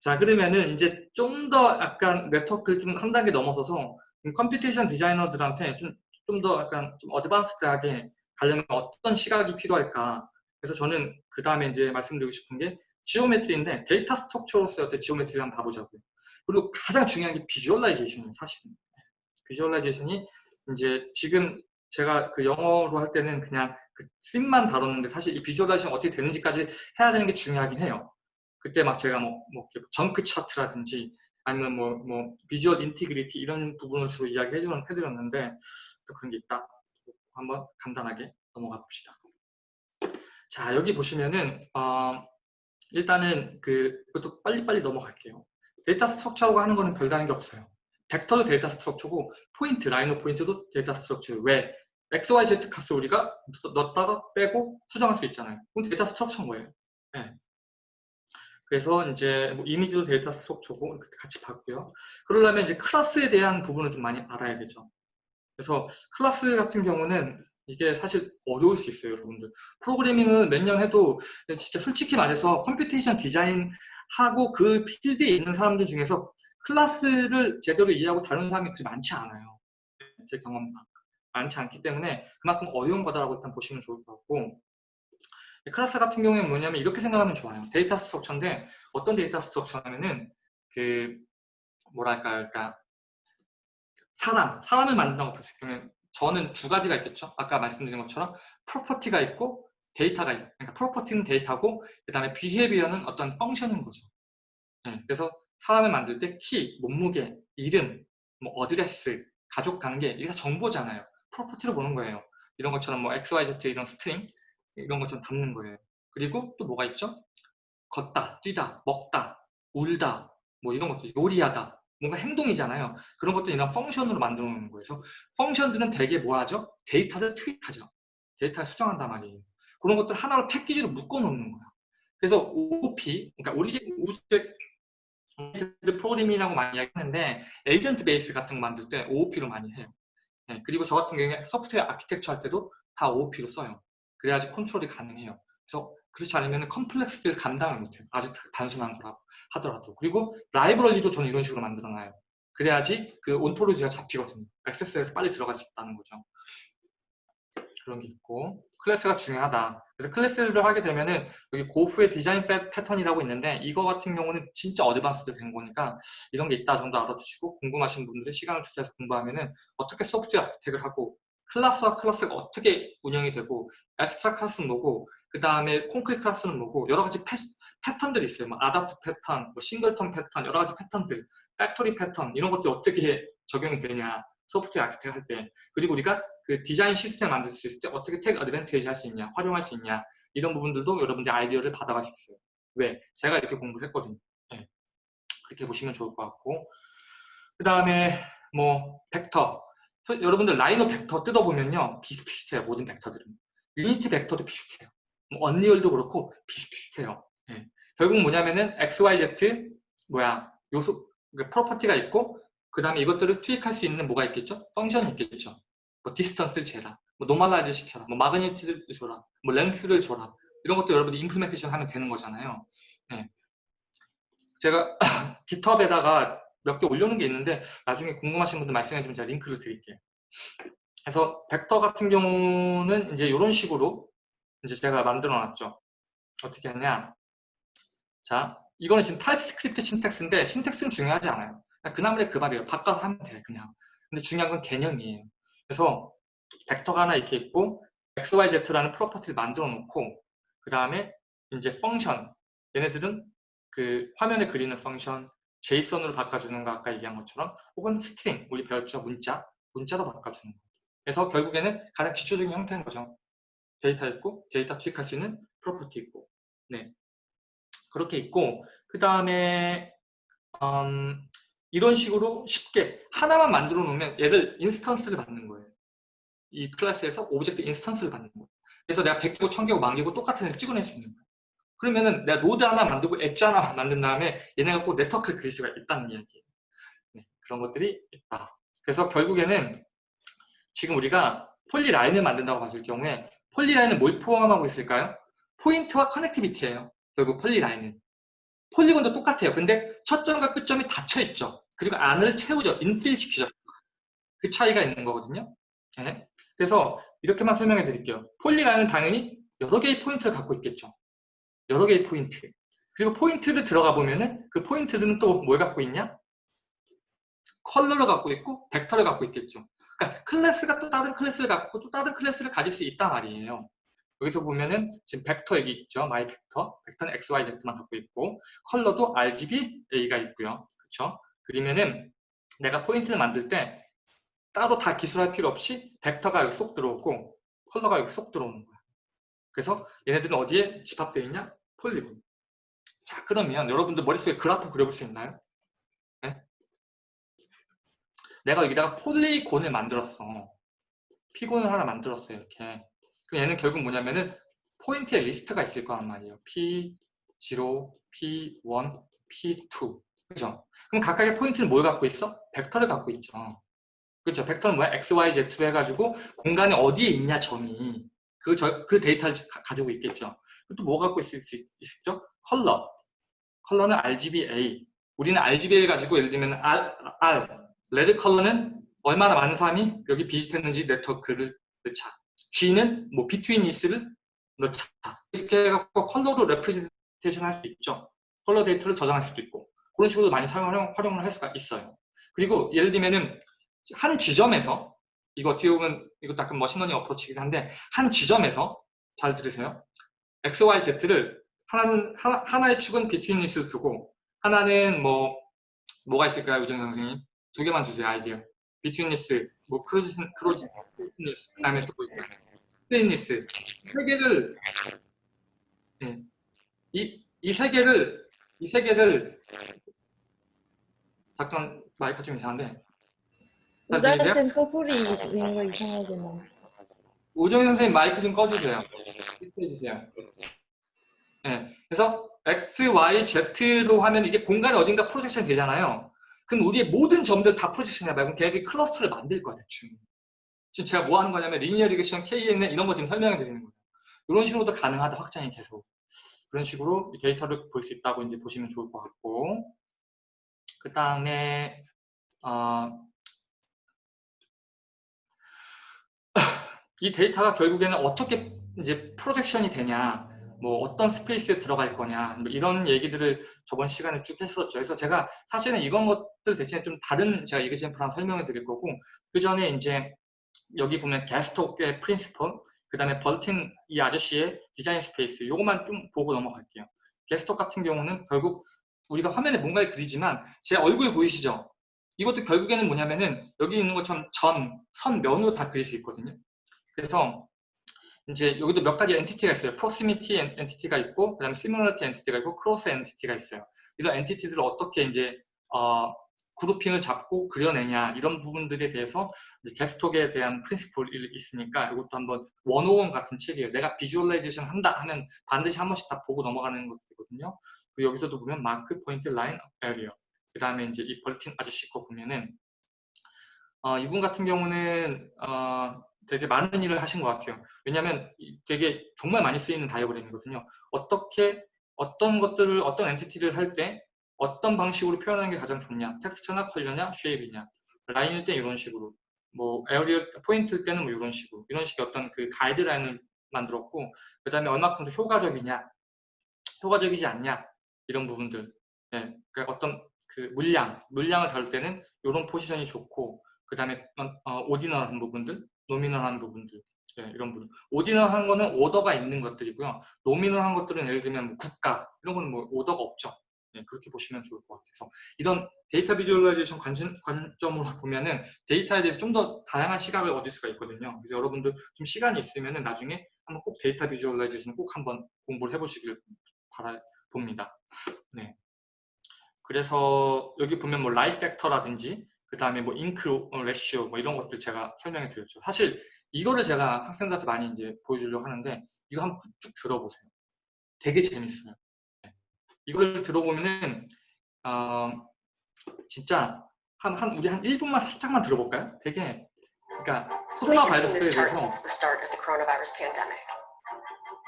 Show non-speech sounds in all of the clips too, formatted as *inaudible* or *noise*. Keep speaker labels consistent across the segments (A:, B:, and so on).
A: 자 그러면은 이제 좀 더 약간 네트워크를 좀 한 단계 넘어서서 computation 디자이너들한테 좀 좀 더 약간 좀 advanced하게 가려면 어떤 시각이 필요할까 그래서 저는 그 다음에 이제 말씀드리고 싶은 게 geometry인데 데이터 structure로서의 어떤 geometry를 한번 봐보자고요. 그리고 가장 중요한 게 visualization이에요, 사실은. visualization이 이제 지금 제가 그 영어로 할 때는 그냥 그 scene만 다뤘는데 사실 이 visualization 어떻게 되는지까지 해야 되는 게 중요하긴 해요. 그때 막 제가 뭐, 뭐 junk 차트라든지 아니면 뭐, 뭐 visual integrity 이런 부분을 주로 이야기 해드렸는데 또 그런 게 있다. 한번 간단하게 넘어가 봅시다. 자 여기 보시면은 어, 일단은 그 이것도 빨리빨리 넘어갈게요. 데이터 structure라고 하는 거는 별다른 게 없어요. 벡터도 데이터 structure고 포인트, Rhino 포인트도 데이터 structure 왜? x, y, z 값을 우리가 넣었다가 빼고 수정할 수 있잖아요. 그럼 데이터 structure인 거예요. 네. 그래서 이제 뭐 이미지도 데이터 structure고 이렇게 같이 봤고요. 그러려면 이제 class에 대한 부분을 좀 많이 알아야 되죠. 그래서 클래스 같은 경우는 이게 사실 어려울 수 있어요, 여러분들. 프로그래밍은 몇 년 해도 진짜 솔직히 말해서 computation 디자인 하고 그 필드에 있는 사람들 중에서 class를 제대로 이해하고 다루는 사람이 그렇게 많지 않아요. 제 경험상. 많지 않기 때문에 그만큼 어려운 거다라고 일단 보시면 좋을 것 같고 클래스 같은 경우에는 뭐냐면 이렇게 생각하면 좋아요. 데이터 structure인데 어떤 데이터 structure냐면은 그 뭐랄까요 일단 사람, 사람을 만든다고 봤을 때는 저는 두 가지가 있겠죠. 아까 말씀드린 것처럼 property가 있고 데이터가 있어요. 그러니까 property는 데이터고 그 다음에 behavior는 어떤 function인 거죠. 네, 그래서 사람을 만들 때 키, 몸무게, 이름, 뭐 address, 가족 관계 이게 다 정보잖아요. property로 보는 거예요. 이런 것처럼 뭐 XYZ 이런 string 이런 것처럼 담는 거예요. 그리고 또 뭐가 있죠? 걷다, 뛰다, 먹다, 울다 뭐 이런 것도 요리하다 뭔가 행동이잖아요. 그런 것도 이런 function으로 만들어 놓는 거예요. 그래서 function들은 대개 뭐 하죠? 데이터를 tweak하죠. 데이터를 수정한단 말이에요. 그런 것들 하나로 패키지로 묶어 놓는 거야. 그래서 OP, 그러니까 oriented object 프로그래밍이라고 많이 이야기하는데 agent base 같은 거 만들 때 OOP로 많이 해요. 네, 그리고 저 같은 경우에 소프트웨어 아키텍처 할 때도 다 OOP로 써요. 그래야지 컨트롤이 가능해요. 그래서 그렇지 않으면 complex를 감당을 못해요. 아주 단순한 거라고 하더라도. 그리고 library도 저는 이런 식으로 만들어놔요. 그래야지 그 ontology가 잡히거든요. 액세스에서 빨리 들어갈 수 있다는 거죠. 그런 게 있고 class가 중요하다. 그래서 class를 하게 되면은 여기 GoF의 디자인 패턴이라고 있는데 이거 같은 경우는 진짜 advanced 된 거니까 이런 게 있다 정도 알아두시고 궁금하신 분들은 시간을 투자해서 공부하면은 어떻게 소프트웨어 아키텍을 하고 class와 class가 어떻게 운영이 되고 abstract class는 뭐고 그 다음에 concrete class는 뭐고 여러 가지 패, 패턴들이 있어요. 뭐 adapt 패턴, 뭐 singleton 패턴, 여러 가지 패턴들, factory 패턴 이런 것들이 어떻게 적용이 되냐. 소프트웨어 architect 할 때. 그리고 우리가 그 디자인 시스템 만들 수 있을 때 어떻게 take advantage 할 수 있냐 활용할 수 있냐 이런 부분들도 여러분들 아이디어를 받아갈 수 있어요. 왜? 제가 이렇게 공부를 했거든요. 네. 그렇게 보시면 좋을 것 같고. 그 다음에 뭐 벡터 여러분들 Rhino 벡터 뜯어보면요 비슷비슷해요 모든 벡터들은 Unity 벡터도 비슷해요 뭐 Unreal도 그렇고 비슷비슷해요 네. 결국 뭐냐면은 XYZ 뭐야 요소 그러니까 property가 있고 그 다음에 이것들을 tweak할 수 있는 뭐가 있겠죠? function이 있겠죠 뭐 distance를 재라, 뭐 normalize 시켜라, 뭐 magnitude를 줘라, 뭐 length를 줘라 이런 것도 여러분들이 implementation 하면 되는 거잖아요. 네. 제가 *coughs* GitHub에다가 몇 개 올려놓은 게 있는데 나중에 궁금하신 분들 말씀해 주면 제가 링크를 드릴게요. 그래서 벡터 같은 경우는 이제 이런 식으로 이제 제가 만들어 놨죠. 어떻게 했냐? 자, 이거는 지금 TypeScript syntax인데 syntax는 중요하지 않아요. 그 나물에 그 밥이에요. 바꿔서 하면 돼 그냥. 근데 중요한 건 개념이에요. 그래서 벡터가 하나 이렇게 있고 xyz라는 property를 만들어 놓고 그 다음에 이제 function 얘네들은 그 화면에 그리는 function JSON으로 바꿔주는 거 아까 얘기한 것처럼 혹은 string 우리 배웠죠 문자 문자도 바꿔주는 거 그래서 결국에는 가장 기초적인 형태인 거죠 데이터 있고 데이터 tweak할 수 있는 property 있고 네 그렇게 있고 그 다음에 음, 이런 식으로 쉽게 하나만 만들어 놓으면 얘들 instance를 받는 거예요. 이 클래스에서 object instance를 받는 거예요. 그래서 내가 100개고 1000개고 만개고 똑같은 애를 찍어낼 수 있는 거예요. 그러면은 내가 노드 하나 만들고 엣지 하나 만든 다음에 얘네가 꼭 네트워크를 그릴 수가 있다는 이야기예요. 네, 그런 것들이 있다. 그래서 결국에는 지금 우리가 polyline을 만든다고 봤을 경우에 polyline은 뭘 포함하고 있을까요? 포인트와 connectivity예요. 결국 polyline은. polygon도 똑같아요. 근데 첫 점과 끝점이 닫혀 있죠. 그리고 안을 채우죠. infill 시키죠. 그 차이가 있는 거거든요. 네. 그래서 이렇게만 설명해 드릴게요. polyline은 당연히 여러 개의 포인트를 갖고 있겠죠. 여러 개의 포인트. 그리고 포인트를 들어가 보면은 그 포인트들은 또 뭘 갖고 있냐? 컬러를 갖고 있고 벡터를 갖고 있겠죠. 그러니까 클래스가 또 다른 클래스를 갖고 또 다른 클래스를 가질 수 있단 말이에요. 여기서 보면은 지금 벡터 여기 있죠. my vector. 벡터는 x, y, z만 갖고 있고 컬러도 RGB, A가 있고요. 그렇죠? 그러면은 내가 포인트를 만들 때 따로 다 기술할 필요 없이 벡터가 여기 쏙 들어오고 컬러가 여기 쏙 들어오는 거야. 그래서 얘네들은 어디에 집합되어 있냐? polygon. 자 그러면 여러분들 머릿속에 그래프 그려볼 수 있나요? 네? 내가 여기다가 polygon을 만들었어. polygon을 하나 만들었어요. 이렇게. 그럼 얘는 결국 뭐냐면은 포인트의 리스트가 있을 거란 말이에요. P0, P1, P2. 그죠? 그럼 각각의 포인트는 뭘 갖고 있어? 벡터를 갖고 있죠. 그렇죠. 벡터는 뭐야? X, Y, Z로 해가지고 공간에 어디에 있냐 점이 그, 저, 그 데이터를 가, 지고 있겠죠. 또 뭐 갖고 있을 수 있, 있죠? 컬러. 컬러는 RGBA. 우리는 RGBA 가지고 예를 들면 R, R, red 컬러는 얼마나 많은 사람이 여기 visit했는지 네트워크를 넣자. G는 뭐 betweenness를 넣자. 이렇게 해갖고 컬러로 representation 할 수 있죠. 컬러 데이터를 저장할 수도 있고 그런 식으로 많이 사용, 활용을 할 수가 있어요. 그리고 예를 들면은 한 지점에서 이거 어떻게 보면 이것도 약간 machine learning approach이긴 한데 한 지점에서 잘 들으세요. X, Y, Z를 하나는 하나, 하나의 축은 betweenness를 두고 하나는 뭐 뭐가 있을까요, 우정 선생님? 두 개만 주세요 아이디어. 비트윈리스, 뭐 크로지 크로지 비트윈리스, 그 다음에 또 뭐 있잖아요. 스테인리스 세 개를 네. 이이 세 개를 이 세 개를 잠깐 마이크 좀 이상한데
B: 또 소리 있는 거 이상하게 나.
A: 우정희 선생님 마이크 좀 꺼주세요. 해주세요. 네, 그래서 X, Y, Z로 하면 이게 공간에 어딘가 projection 되잖아요. 그럼 우리의 모든 점들 다 projection 해봐요. 그럼 걔네들이 cluster를 만들 거야, 대충. 지금 제가 뭐 하는 거냐면 linear regression, KNN 이런 거 지금 설명해 드리는 거예요. 이런 식으로도 가능하다, 확장이 계속. 그런 식으로 데이터를 볼 수 있다고 이제 보시면 좋을 것 같고. 그 다음에, 어, 이 데이터가 결국에는 어떻게 이제 projection이 되냐, 뭐 어떤 space에 들어갈 거냐, 뭐 이런 얘기들을 저번 시간에 쭉 했었죠. 그래서 제가 사실은 이런 것들 대신에 좀 다른 제가 example 설명을 드릴 거고, 그 전에 이제 여기 보면 Gestalt의 principle, 그 다음에 Bertin 이 아저씨의 design space, 요것만 좀 보고 넘어갈게요. Gestalt 같은 경우는 결국 우리가 화면에 뭔가를 그리지만 제 얼굴 보이시죠? 이것도 결국에는 뭐냐면은 여기 있는 것처럼 점, 선, 면으로 다 그릴 수 있거든요. 그래서 이제 여기도 몇 가지 entity가 있어요. proximity entity가 있고, 그 다음에 similarity entity가 있고, closure entity가 있어요. 이런 entity들을 어떻게 이제 어, grouping을 잡고 그려내냐 이런 부분들에 대해서 Gestalt에 대한 principle이 있으니까 이것도 한번 one-o-one 같은 책이에요. 내가 visualization 한다 하면 반드시 한 번씩 다 보고 넘어가는 것들이거든요. 그리고 여기서도 보면 마크, 포인트, 라인, area 그 다음에 이제 이 Bertin 아저씨 거 보면은 어, 이분 같은 경우는 어, 되게 많은 일을 하신 것 같아요. 왜냐하면 되게 정말 많이 쓰이는 다이어그램이거든요. 어떻게 어떤 것들을 어떤 entity를 할 때 어떤 방식으로 표현하는 게 가장 좋냐? 텍스처나 컬러냐? shape이냐? 라인일 때 이런 식으로. 뭐 area 포인트일 때는 뭐 이런 식으로. 이런 식의 어떤 그 가이드라인을 만들었고 그 다음에 얼마큼 더 효과적이냐? 효과적이지 않냐? 이런 부분들. 예, 그러니까 어떤 그 물량 물량을 다룰 때는 이런 포지션이 좋고 그 다음에 어, ordinal한 부분들 nominal한 부분들 네, 이런 부분. ordinal한 거는 오더가 있는 것들이고요. nominal한 것들은 예를 들면 뭐 국가 이런 거는 뭐 오더가 없죠. 네, 그렇게 보시면 좋을 것 같아서 이런 data visualization 관점, 관점으로 *laughs* 보면은 데이터에 대해서 좀 더 다양한 시각을 얻을 수가 있거든요. 그래서 여러분들 좀 시간이 있으면은 나중에 한번 꼭 data visualization 꼭 한번 공부를 해보시길 바라봅니다. 네. 그래서 여기 보면 뭐 lie factor라든지 그 다음에 뭐 ink ratio 뭐 이런 것들 제가 설명해 드렸죠. 사실 이거를 제가 학생들한테 많이 이제 보여주려고 하는데 이거 한번 쭉 들어보세요. 되게 재밌어요. 네. 이걸 들어보면은 어, 진짜 한, 한 우리 한 1분만 살짝만 들어볼까요? 되게 그러니까 코로나 바이러스에 대해서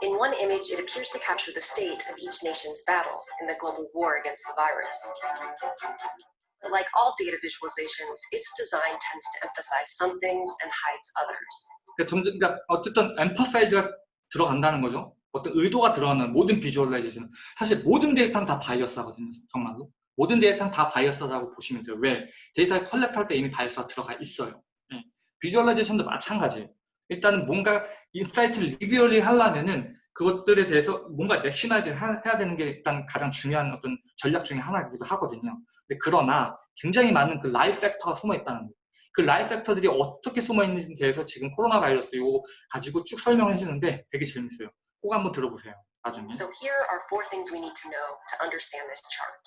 C: In one image, it appears to capture the state of each nation's battle in the global war against the virus. Like all data visualizations, its design tends to emphasize some things and hides others.
A: 그러니까, 그러니까 어쨌든 emphasize가 들어간다는 거죠. 어떤 의도가 들어가는 모든 비주얼라이제이션. 사실 모든 데이터는 다 바이어스하거든요. 정말로. 모든 데이터는 다 바이어스라고 보시면 돼요. 왜? 데이터를 컬렉트할 때 이미 바이어스가 들어가 있어요. 예. visualization도 마찬가지예요. 일단은 뭔가 insight를 reveal 하려면은 그것들에 대해서 뭔가 maximize 해야 되는 게 일단 가장 중요한 어떤 전략 중에 하나이기도 하거든요. 근데 그러나 굉장히 많은 그 lie factor가 숨어 있다는 거예요. 그 lie factor들이 어떻게 숨어 있는지에 대해서 지금 코로나 바이러스 이거 가지고 쭉 설명을 해주는데 되게 재밌어요. 꼭 한번 들어보세요. 나중에.
C: So here are four things we need to know to understand this chart.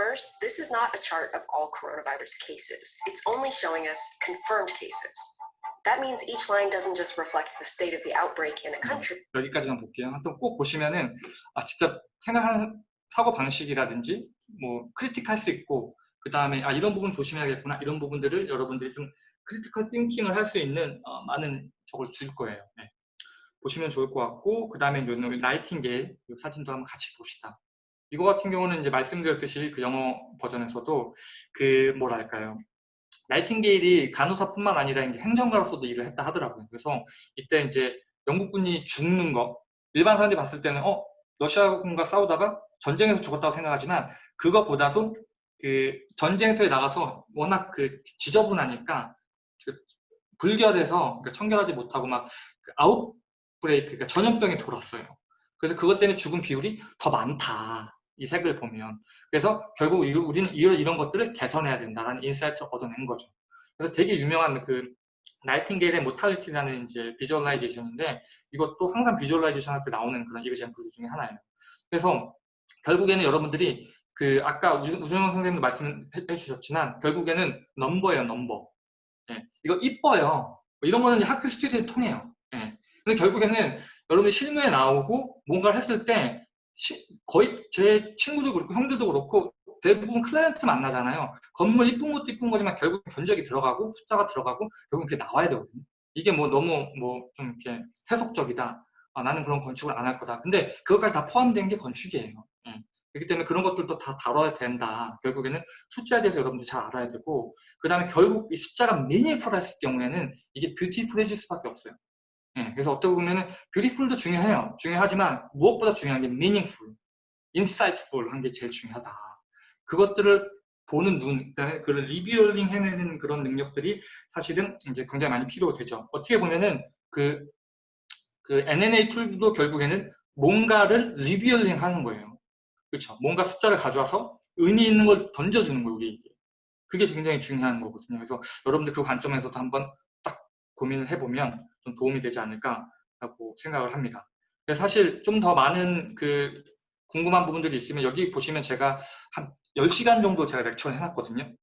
C: First, this is not a chart of all coronavirus cases. It's only showing us confirmed cases. That means each line doesn't just reflect the state of the outbreak in a country.
A: 여기까지만 볼게요. 한번 꼭 보시면은 아 진짜 생각하는 사고 방식이라든지 뭐 critique할 수 있고 그 다음에 아 이런 부분 조심해야겠구나 이런 부분들을 여러분들이 좀 critical thinking을 할 수 있는 어, 많은 저걸 줄 거예요. 네. 보시면 좋을 것 같고 그 다음에 나이팅게일 이 사진도 한번 같이 봅시다. 이거 같은 경우는 이제 말씀드렸듯이 그 영어 버전에서도 그 뭐랄까요 나이팅게일이 간호사뿐만 아니라 이제 행정가로서도 일을 했다 하더라고요. 그래서 이때 이제 영국군이 죽는 거 일반 사람들이 봤을 때는 어 러시아군과 싸우다가 전쟁에서 죽었다고 생각하지만 그것보다도 그 전쟁터에 나가서 워낙 그 지저분하니까 그 불결해서 그러니까 청결하지 못하고 막그 아웃브레이크 그러니까 전염병이 돌았어요. 그래서 그것 때문에 죽은 비율이 더 많다. 이 색을 보면 그래서 결국 우리는 이런 것들을 개선해야 된다는 insight를 얻어낸 거죠. 그래서 되게 유명한 그 나이팅게일의 mortality라는 이제 visualization인데 이것도 항상 visualization 할 때 나오는 그런 example 중에 하나예요. 그래서 결국에는 여러분들이 그 아까 우준영 선생님도 말씀해 주셨지만 결국에는 넘버예요, 넘버. 예, 이거 이뻐요. 뭐 이런 거는 학교 스튜디오에 통해요. 예. 근데 결국에는 여러분이 실무에 나오고 뭔가를 했을 때 시, 거의 제 친구도 그렇고 형들도 그렇고 대부분 클라이언트 만나잖아요. 건물 이쁜 것도 이쁜 거지만 결국 견적이 들어가고 숫자가 들어가고 결국 그게 나와야 되거든요. 이게 뭐 너무 뭐 좀 이렇게 세속적이다. 아, 나는 그런 건축을 안 할 거다. 근데 그것까지 다 포함된 게 건축이에요. 예. 그렇기 때문에 그런 것들도 다 다뤄야 된다. 결국에는 숫자에 대해서 여러분들 잘 알아야 되고 그 다음에 결국 이 숫자가 미니풀했을 경우에는 이게 뷰티풀해질 수밖에 없어요. 예, 그래서 어떻게 보면은 beautiful도 중요해요. 중요하지만 무엇보다 중요한 게 meaningful, insightful 한 게 제일 중요하다. 그것들을 보는 눈, 그다음에 그런 revealing 해내는 그런 능력들이 사실은 이제 굉장히 많이 필요되죠. 어떻게 보면은 그, 그 NNA tool도 결국에는 뭔가를 revealing 하는 거예요. 그렇죠. 뭔가 숫자를 가져와서 의미 있는 걸 던져주는 거예요, 우리에게. 그게 굉장히 중요한 거거든요. 그래서 여러분들 그 관점에서도 한번 고민을 해보면 좀 도움이 되지 않을까라고 생각을 합니다. 사실 좀 더 많은 그 궁금한 부분들이 있으면 여기 보시면 제가 한 10시간 정도 제가 렉처를 해놨거든요.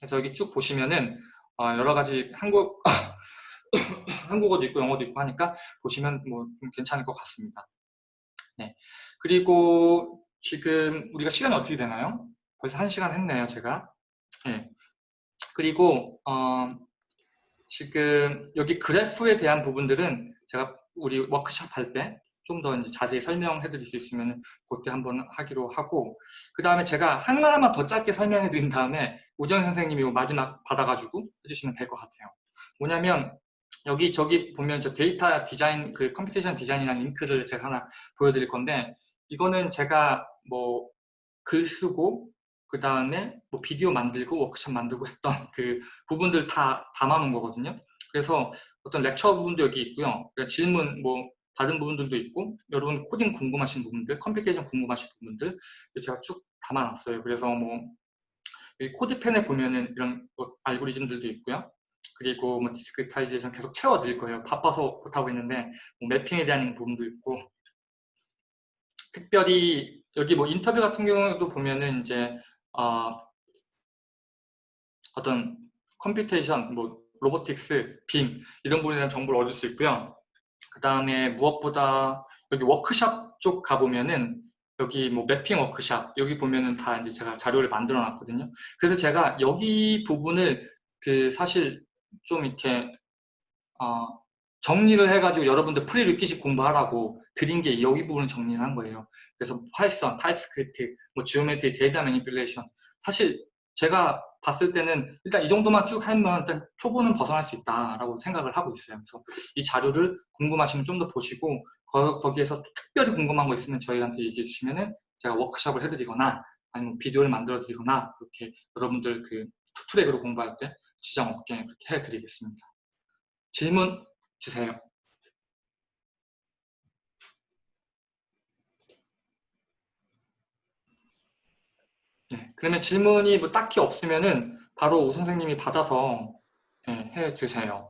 A: 그래서 여기 쭉 보시면은 어 여러 가지 한국 *coughs* 한국어도 있고 영어도 있고 하니까 보시면 뭐좀 괜찮을 것 같습니다. 네. 그리고 지금 우리가 시간이 어떻게 되나요? 벌써 1시간 했네요, 제가. 네. 그리고 어 지금 여기 그래프에 대한 부분들은 제가 우리 워크샵 할 때 좀 더 자세히 설명해 드릴 수 있으면 그때 한번 하기로 하고 그 다음에 제가 하나만 더 짧게 설명해 드린 다음에 우정 선생님이 마지막 받아가지고 해주시면 될 것 같아요. 뭐냐면 여기 저기 보면 저 데이터 디자인 그 computation 디자인이라는 링크를 제가 하나 보여드릴 건데 이거는 제가 뭐 글 쓰고 그 다음에 뭐 비디오 만들고 워크숍 만들고 했던 *laughs* 그 부분들 다 담아놓은 거거든요. 그래서 어떤 lecture 부분도 여기 있고요. 그러니까 질문 뭐 받은 부분들도 있고 여러분 코딩 궁금하신 부분들, computation 궁금하신 부분들 제가 쭉 담아놨어요. 그래서 뭐 CodePen에 보면은 이런 뭐 알고리즘들도 있고요. 그리고 뭐 discretization 계속 채워드릴 거예요. 바빠서 못하고 있는데 뭐 mapping에 대한 부분도 있고 특별히 여기 뭐 인터뷰 같은 경우도 보면은 이제 어, 어떤 computation, 뭐 robotics, BIM 이런 부분에 대한 정보를 얻을 수 있고요. 그 다음에 무엇보다 여기 워크샵 쪽 가보면은 여기 뭐 mapping 워크샵 여기 보면은 다 이제 제가 자료를 만들어 놨거든요. 그래서 제가 여기 부분을 그 사실 좀 이렇게 어 정리를 해가지고 여러분들 prerequisite 공부하라고 드린 게 여기 부분을 정리를 한 거예요. 그래서 Python, TypeScript, 뭐 geometry, data manipulation 사실 제가 봤을 때는 일단 이 정도만 쭉 하면 일단 초보는 벗어날 수 있다라고 생각을 하고 있어요. 그래서 이 자료를 궁금하시면 좀 더 보시고 거, 기에서 특별히 궁금한 거 있으면 저희한테 얘기해 주시면은 제가 워크숍을 해드리거나 아니면 비디오를 만들어 드리거나 그렇게 여러분들 그 투트랙으로 공부할 때 시장 업계에 그렇게 해드리겠습니다. 질문 주세요. 네, 그러면 질문이 뭐 딱히 없으면은 바로 오 선생님이 받아서 네, 해 주세요.